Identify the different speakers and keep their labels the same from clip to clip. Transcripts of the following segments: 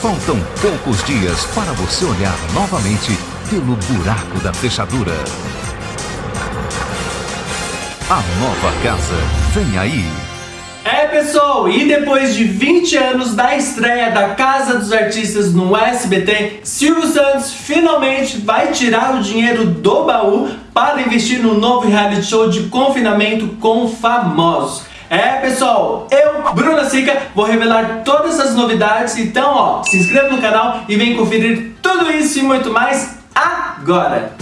Speaker 1: Faltam poucos dias para você olhar novamente pelo buraco da fechadura. A nova casa vem aí.
Speaker 2: É pessoal, e depois de 20 anos da estreia da Casa dos Artistas no SBT, Silvio Santos finalmente vai tirar o dinheiro do baú para investir no novo reality show de confinamento com famosos. É pessoal, eu, Bruna Sica, vou revelar todas as novidades, então ó, se inscreva no canal e vem conferir tudo isso e muito mais agora!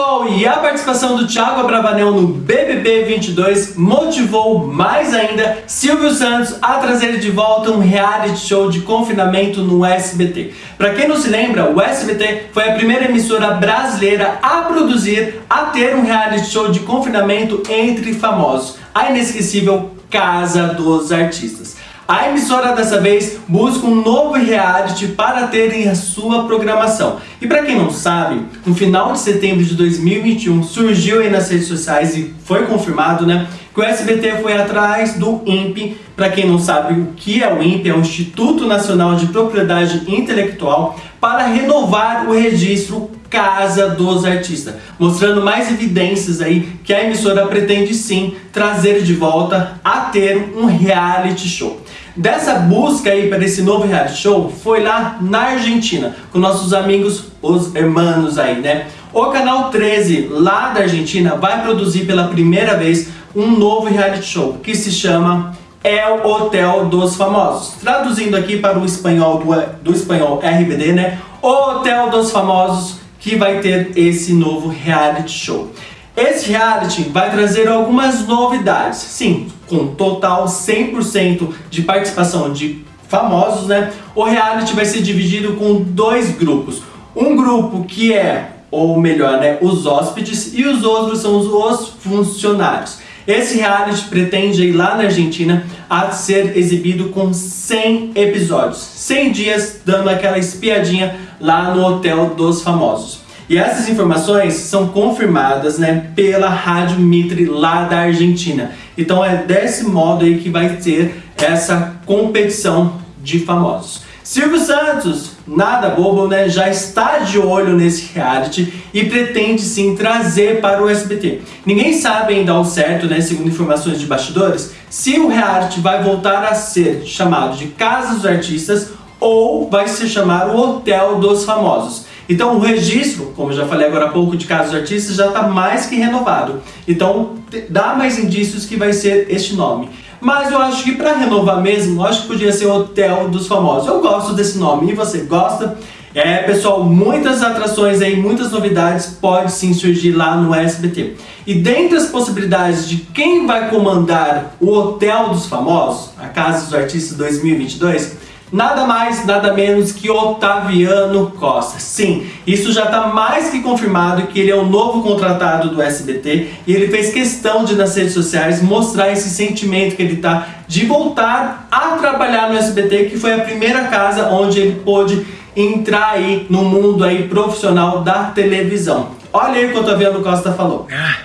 Speaker 2: Pessoal, e a participação do Thiago Abravanel no BBB 22 motivou mais ainda Silvio Santos a trazer de volta um reality show de confinamento no SBT. Para quem não se lembra, o SBT foi a primeira emissora brasileira a produzir, a ter um reality show de confinamento entre famosos, a inesquecível Casa dos Artistas. A emissora dessa vez busca um novo reality para ter em sua programação. E para quem não sabe, no final de setembro de 2021 surgiu aí nas redes sociais e foi confirmado, né, que o SBT foi atrás do INPE. Para quem não sabe o que é o INPE, é o Instituto Nacional de Propriedade Intelectual, para renovar o registro Casa dos Artistas, mostrando mais evidências aí que a emissora pretende sim trazer de volta a ter um reality show. Dessa busca aí para esse novo reality show foi lá na Argentina, com nossos amigos os hermanos aí, né? O canal 13 lá da Argentina vai produzir pela primeira vez um novo reality show que se chama El Hotel dos Famosos. Traduzindo aqui para o espanhol do, do espanhol RBD, né? O Hotel dos Famosos que vai ter esse novo reality show. Esse reality vai trazer algumas novidades, sim, com total 100% de participação de famosos, né? O reality vai ser dividido com dois grupos. Um grupo que é, ou melhor, né, os hóspedes e os outros são os funcionários. Esse reality pretende ir lá na Argentina a ser exibido com 100 episódios, 100 dias dando aquela espiadinha lá no Hotel dos Famosos. E essas informações são confirmadas né, pela Rádio Mitre lá da Argentina. Então é desse modo aí que vai ter essa competição de famosos. Silvio Santos, nada bobo, né? Já está de olho nesse reality e pretende sim trazer para o SBT. Ninguém sabe ainda ao certo, né, segundo informações de bastidores, se o reality vai voltar a ser chamado de Casa dos Artistas ou vai se chamar o Hotel dos Famosos. Então o registro, como eu já falei agora há pouco, de casos artistas já está mais que renovado. Então dá mais indícios que vai ser este nome. Mas eu acho que para renovar mesmo, eu acho que podia ser o Hotel dos Famosos. Eu gosto desse nome. E você gosta? É, pessoal, muitas atrações aí, muitas novidades pode sim surgir lá no SBT. E dentre as possibilidades de quem vai comandar o Hotel dos Famosos, a Casa dos Artistas 2022, Nada mais, nada menos que Otaviano Costa. Sim, isso já está mais que confirmado que ele é o novo contratado do SBT e ele fez questão de nas redes sociais mostrar esse sentimento que ele está de voltar a trabalhar no SBT, que foi a primeira casa onde ele pôde entrar aí no mundo aí profissional da televisão. Olha aí o que o Otaviano Costa falou. Ah,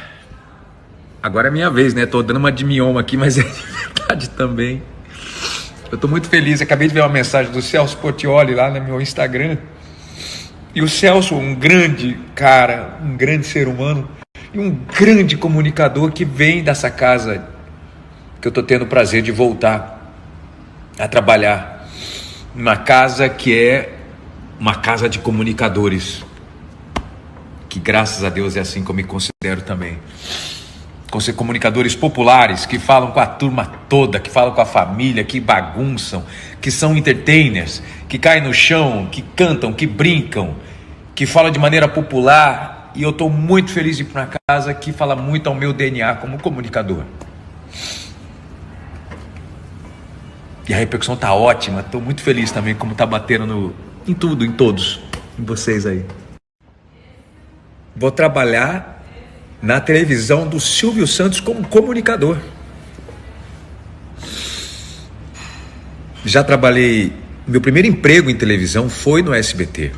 Speaker 3: agora é minha vez, né? Tô dando uma de mioma aqui, mas é verdade também. Eu estou muito feliz, acabei de ver uma mensagem do Celso Portioli lá no meu Instagram. E o Celso, um grande cara, um grande ser humano e um grande comunicador que vem dessa casa que eu estou tendo o prazer de voltar a trabalhar. Uma casa que é uma casa de comunicadores. Que graças a Deus é assim que eu me considero também comunicadores populares que falam com a turma toda, que falam com a família, que bagunçam, que são entertainers, que caem no chão, que cantam, que brincam, que falam de maneira popular. E eu estou muito feliz de ir para casa que fala muito ao meu DNA como comunicador. E a repercussão está ótima. Estou muito feliz também como está batendo no, em tudo, em todos, em vocês aí. Vou trabalhar na televisão do Silvio Santos como comunicador. Já trabalhei, meu primeiro emprego em televisão foi no SBT.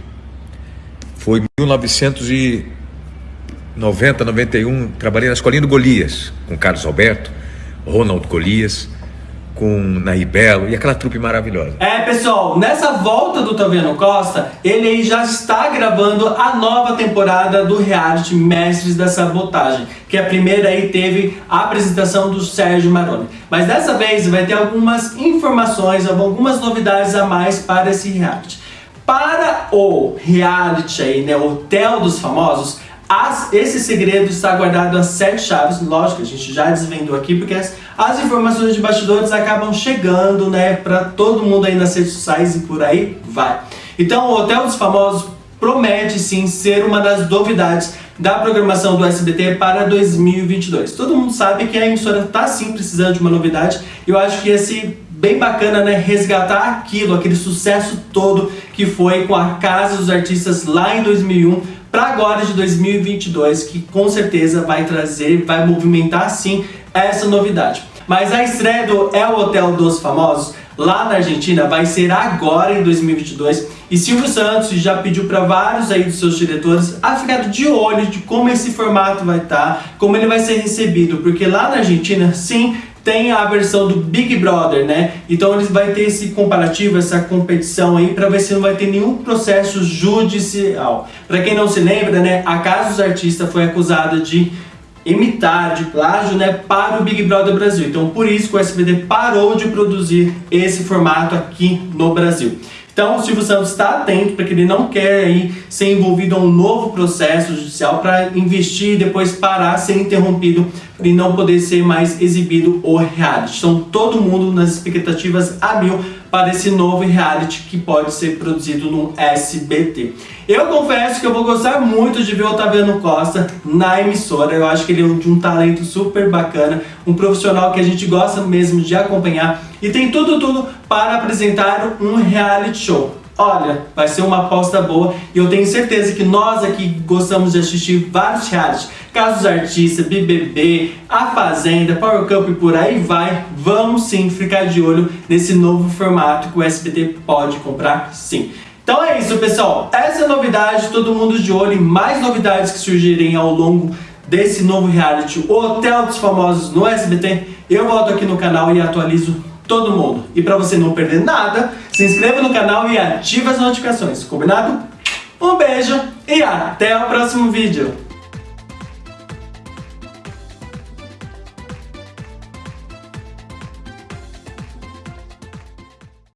Speaker 3: Foi em 1990, 91, trabalhei na Escolinha do Golias, com Carlos Alberto, Ronald Golias, com Nair Belo e aquela trupe maravilhosa.
Speaker 2: É, pessoal, nessa volta do Taviano Costa, ele já está gravando a nova temporada do reality Mestres da Sabotagem, que a primeira aí teve a apresentação do Sérgio Maroni. Mas dessa vez vai ter algumas informações, algumas novidades a mais para esse reality. Para o reality aí, né, Hotel dos Famosos, as, esse segredo está guardado a sete chaves, lógico, a gente já desvendou aqui, porque as, as informações de bastidores acabam chegando, né, para todo mundo aí nas redes sociais e por aí vai. Então, o Hotel dos Famosos promete sim ser uma das novidades da programação do SBT para 2022. Todo mundo sabe que a emissora está sim precisando de uma novidade, e eu acho que esse bem bacana, né, resgatar aquilo, aquele sucesso todo que foi com a Casa dos Artistas lá em 2001 para agora de 2022, que com certeza vai trazer, vai movimentar sim essa novidade. Mas a estreia do El Hotel dos Famosos lá na Argentina vai ser agora em 2022 e Silvio Santos já pediu para vários aí dos seus diretores a ficar de olho de como esse formato vai estar, tá, como ele vai ser recebido, porque lá na Argentina, sim, tem a versão do Big Brother, né? Então eles vai ter esse comparativo, essa competição aí para ver se não vai ter nenhum processo judicial. Para quem não se lembra, né, a Casa dos Artistas foi acusada de imitar, de plágio, né, para o Big Brother Brasil. Então por isso que o SBT parou de produzir esse formato aqui no Brasil. Então o Silvio Santos está atento porque ele não quer aí ser envolvido a um novo processo judicial para investir e depois parar, ser interrompido e não poder ser mais exibido o reality. Então todo mundo nas expectativas a mil para esse novo reality que pode ser produzido no SBT. Eu confesso que eu vou gostar muito de ver o Otaviano Costa na emissora. Eu acho que ele é de um talento super bacana, um profissional que a gente gosta mesmo de acompanhar e tem tudo, tudo para apresentar um reality show. Olha, vai ser uma aposta boa e eu tenho certeza que nós aqui gostamos de assistir vários realities, Casos Artistas, BBB, A Fazenda, Power Cup e por aí vai. Vamos sim ficar de olho nesse novo formato que o SBT pode comprar sim. Então é isso pessoal, essa é novidade, todo mundo de olho em mais novidades que surgirem ao longo desse novo reality, o Hotel dos Famosos no SBT. Eu volto aqui no canal e atualizo todo mundo. E para você não perder nada, se inscreva no canal e ative as notificações, combinado? Um beijo e até o próximo vídeo!